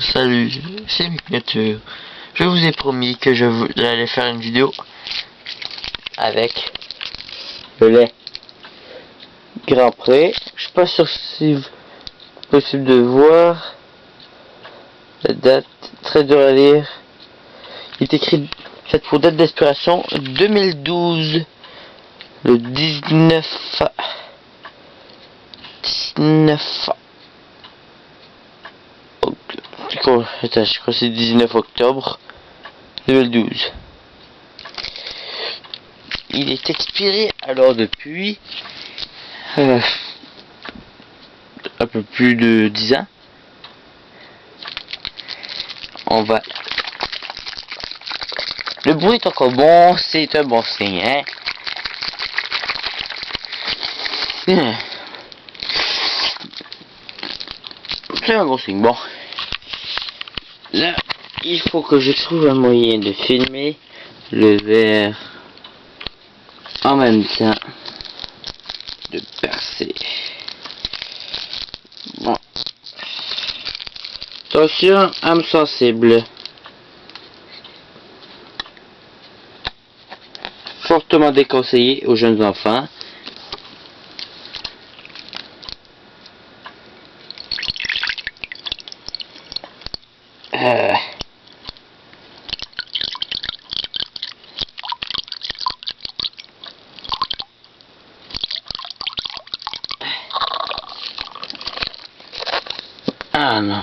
Salut, c'est Miniature. Je vous ai promis que je j'allais faire une vidéo avec le lait Grand Pré. Je suis pas sûr si possible de voir la date, très dur à lire. Il est écrit cette pour date d'expiration 2012 le 19 19 Je crois que c'est 19 octobre 2012. Il est expiré alors depuis euh, un peu plus de 10 ans. On va. Le bruit est encore bon, c'est un bon signe, hein. Hmm. C'est un bon signe. Bon. Là, il faut que je trouve un moyen de filmer le verre en même temps de percer. Bon. Attention, âme sensible. Fortement déconseillé aux jeunes enfants. Euh. Voilà.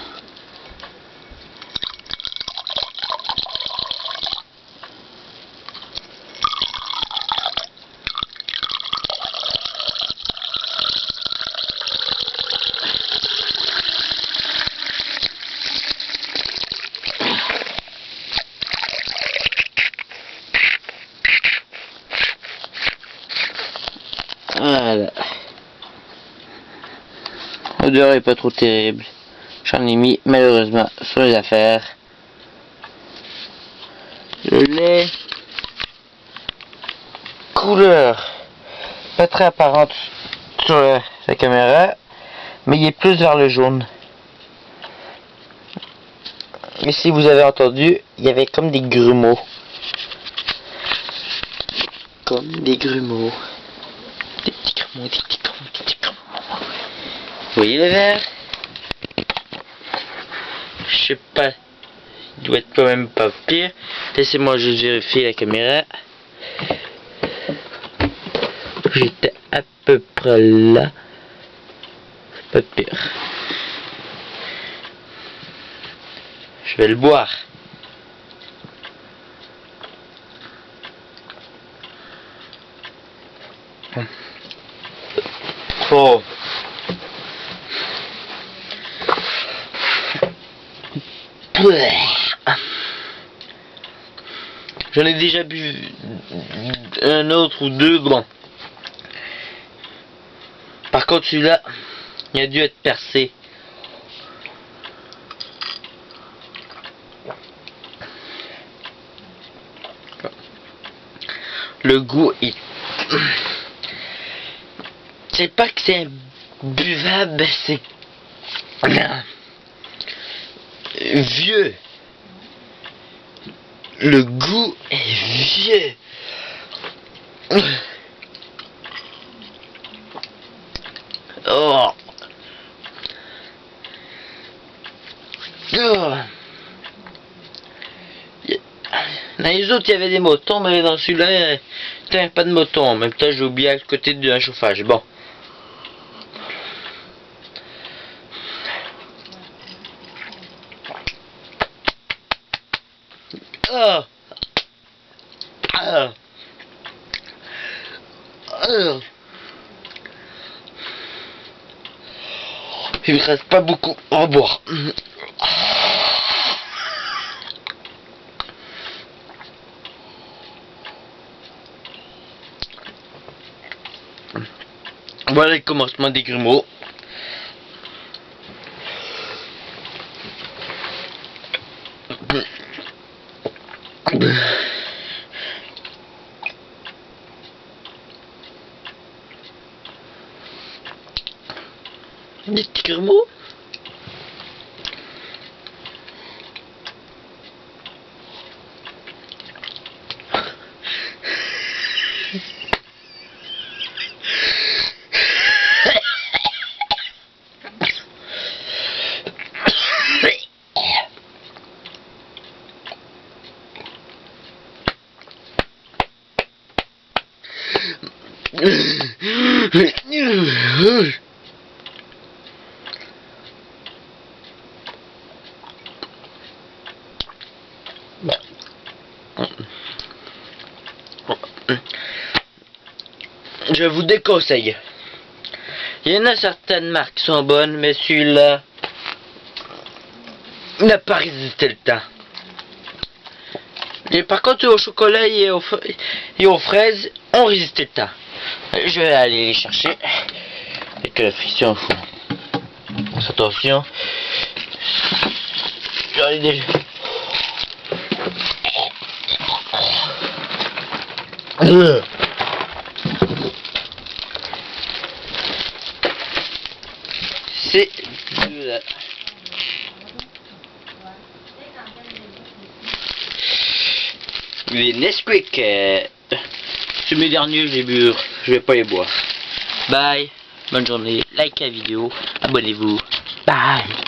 L'odeur est pas trop terrible. J'en ai mis malheureusement sur les affaires. Le lait. Couleur. Pas très apparente sur la, la caméra. Mais il est plus vers le jaune. Et si vous avez entendu, il y avait comme des grumeaux. Comme des grumeaux. Des petits grumeaux, des petits grumeaux, des petits grumeaux. Vous voyez le verre Je sais pas. Il doit être quand même pas pire. Laissez-moi juste vérifier la caméra. J'étais à peu près là. Pas pire. Je vais le boire. Oh. J'en ai déjà bu un autre ou deux, bon. Par contre, celui-là, il a dû être percé. Le goût est... C'est pas que c'est buvable, c'est... Vieux. Le goût est vieux. Oh. Oh. Dans les autres, il y avait des motons, mais dans celui-là, pas de moton. En même temps, j'ai oublié à côté d'un chauffage. Bon. Il me reste pas beaucoup à boire. Voilà le commencement des grumeaux. Des petits grumeaux? Je vous déconseille. Il y en a certaines marques qui sont bonnes, mais celui-là n'a pas résisté le temps. Et par contre, au chocolat et aux, fraises, on résisté le temps. Je vais aller les chercher. Et que la friction fou. Attention. J'en ai déjà. Euh. C'est. Les Nesquik, euh, c'est mes derniers, j'ai bu, je vais pas les boire. Bye, bonne journée, like la vidéo, abonnez-vous, bye.